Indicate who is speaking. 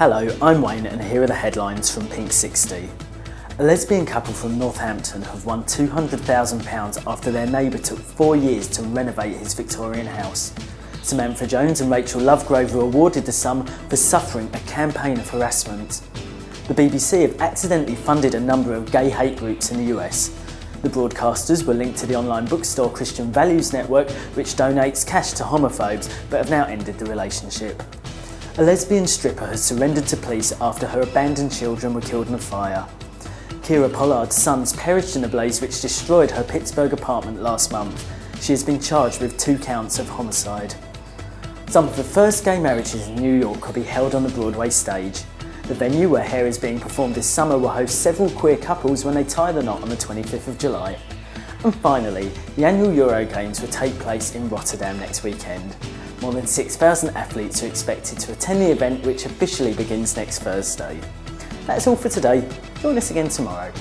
Speaker 1: Hello, I'm Wayne and here are the headlines from Pink 60. A lesbian couple from Northampton have won £200,000 after their neighbour took four years to renovate his Victorian house. Samantha Jones and Rachel Lovegrove were awarded the sum for suffering a campaign of harassment. The BBC have accidentally funded a number of gay hate groups in the US. The broadcasters were linked to the online bookstore Christian Values Network, which donates cash to homophobes, but have now ended the relationship. A lesbian stripper has surrendered to police after her abandoned children were killed in a fire. Kira Pollard's sons perished in a blaze which destroyed her Pittsburgh apartment last month. She has been charged with two counts of homicide. Some of the first gay marriages in New York will be held on the Broadway stage. The venue where Hair is being performed this summer will host several queer couples when they tie the knot on the 25th of July. And finally, the annual Euro Games will take place in Rotterdam next weekend. More than 6,000 athletes are expected to attend the event which officially begins next Thursday. That's all for today. Join us again tomorrow.